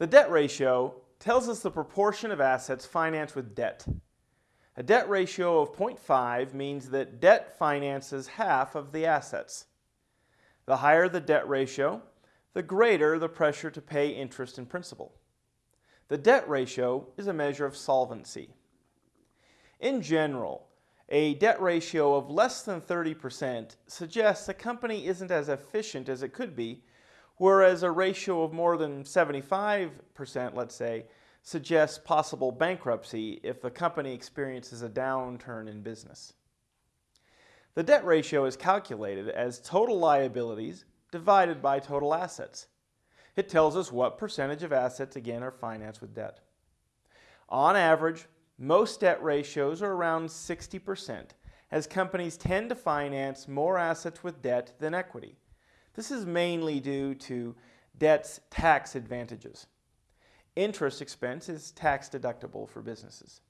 The debt ratio tells us the proportion of assets financed with debt. A debt ratio of 0.5 means that debt finances half of the assets. The higher the debt ratio, the greater the pressure to pay interest and principal. The debt ratio is a measure of solvency. In general, a debt ratio of less than 30% suggests a company isn't as efficient as it could be, whereas a ratio of more than 75%, let's say, suggests possible bankruptcy if the company experiences a downturn in business. The debt ratio is calculated as total liabilities divided by total assets. It tells us what percentage of assets, again, are financed with debt. On average, most debt ratios are around 60%, as companies tend to finance more assets with debt than equity. This is mainly due to debt's tax advantages. Interest expense is tax deductible for businesses.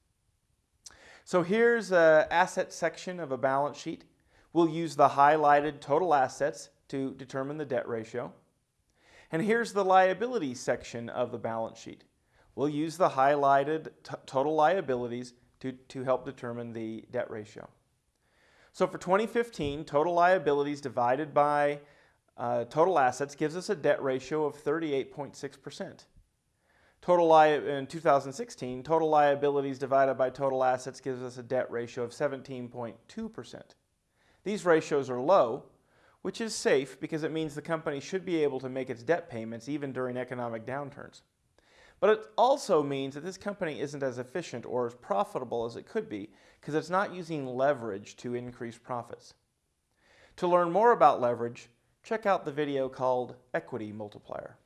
So here's an asset section of a balance sheet. We'll use the highlighted total assets to determine the debt ratio. And here's the liability section of the balance sheet. We'll use the highlighted total liabilities to, to help determine the debt ratio. So for 2015, total liabilities divided by uh, total assets gives us a debt ratio of 38.6%. Total in 2016, total liabilities divided by total assets gives us a debt ratio of 17.2%. These ratios are low, which is safe because it means the company should be able to make its debt payments even during economic downturns. But it also means that this company isn't as efficient or as profitable as it could be because it's not using leverage to increase profits. To learn more about leverage, check out the video called Equity Multiplier.